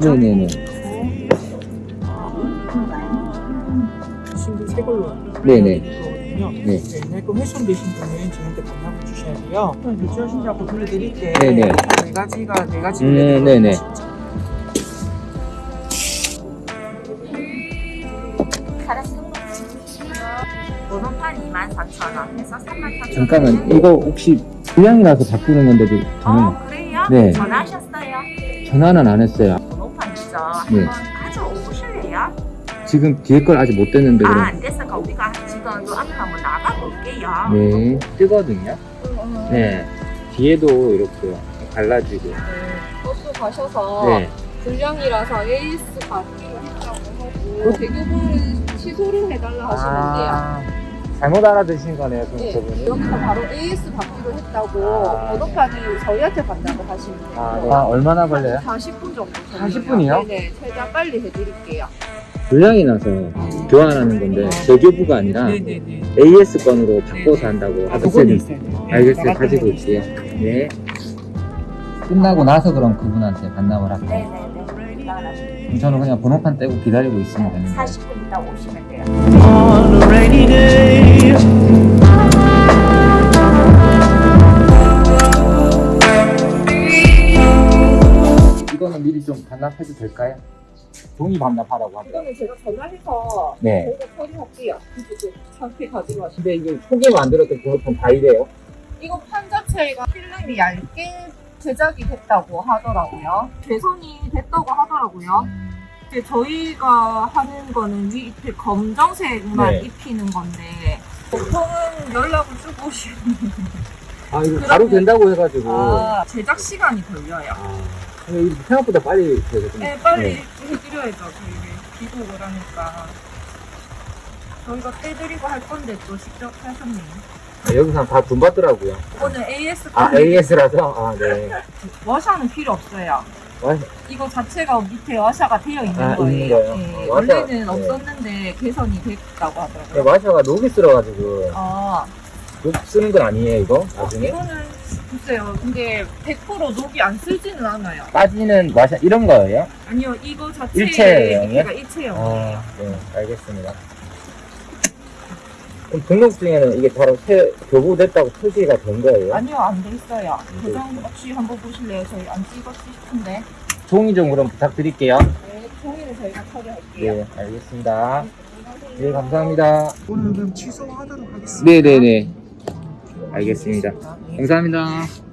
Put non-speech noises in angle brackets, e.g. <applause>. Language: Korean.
네네네. 신분 새 걸로 네네. 거거든요. 네. 옛날 거 훼손되신 분은 저한테 반납을 주셔야 돼요. 교체하신다고 돌려드릴 때 네네. 네 가지가 네 가지 음, 네네. 진짜. 번호판 24,000원 해서 3만 잠깐만, 이거 혹시 불량이라서 바꾸는 건데도 저는 어 그래요? 네. 전화하셨어요? 전화는 안 했어요. 번호판 있죠? 네. 한번 가져오실래요? 지금 뒤에 걸 아직 못 됐는데 아 그럼. 안 됐으니까 우리가 네. 뜨거든요. 네. 뒤에도 이렇게 갈라지고. 버스 가셔서 네. 불량이라서 AS 받기로 했다고 하고 대교부를 취소를 해달라. 아, 잘못 알아드신 거네요, 네. 저분이. 여기서 바로 AS 받기로 했다고 아. 번호판을 저희한테 받다고 하시면 돼요. 아, 네. 아, 얼마나 걸려요? 40분 정도. 40분 이요? 네네. 최대한 빨리 해드릴게요. 불량이 나서 교환하는 건데 대교부가 아니라 네네네. AS 건으로 바꿔서 한다고. 네, 알겠어요. 가지고 있게요. 네. 끝나고 나서 그럼 그분한테 반납을 할게요. 네네네 나가시면 저는 그냥 번호판 떼고 기다리고 있으면 되는 거예요. 40분 있다 오시면 돼요 On a rainy day. 이거는 미리 좀 반납해도 될까요? 종이 반납하라고 합니다. 이거는 제가 전화해서 네. 저희가 처리할게요. 상태 가지고 근데 이게 초기에 만들었던 번호판 다 이래요? 이거 판 자체가 필름이 얇게 제작이 됐다고 하더라고요. 개선이 됐다고 하더라고요. 이제 저희가 하는 거는 밑에 검정색만 네. 입히는 건데 보통은 연락을 주고 오시면 아 이거 바로 된다고 해가지고 아, 제작 시간이 걸려요. 아, 생각보다 빨리 되거든요. 네, 빨리 해드려야죠. 저희 귀국을 하니까. 저희가 떼드리고 할 건데 또 직접 하셨네요. 아, 여기서 다돈 받더라고요. 오늘 AS 아 AS라서? 아 네. <laughs> 워셔는 필요 없어요. 와샤. 이거 자체가 밑에 와샤가 되어 있는 아, 거예요. 네, 아, 와샤. 원래는 네. 없었는데 개선이 됐다고 네, 하더라고요. 마샤가 녹이 쓸어가지고 아, 녹 쓰는 건 아니에요 이거? 나중에? 이거는 글쎄요. 근데 100% 녹이 안 쓰지는 않아요. 빠지는 마샤 이런 거예요? 아니요, 이거 자체의 일체형이에요? 밑에가 일체형이에요. 아, 네, 알겠습니다. 그럼 등록증에는 이게 바로 새 교부됐다고 표시가 된 거예요? 아니요, 안 돼 있어요. 네. 고정 없이 한번 보실래요? 저희 안 찍었지 싶은데. 종이 좀 그럼 부탁드릴게요. 네, 종이는 저희가 처리할게요. 네, 알겠습니다. 네, 감사합니다. 오늘 그럼 취소하도록 하겠습니다. 네네네. 알겠습니다. 감사합니다.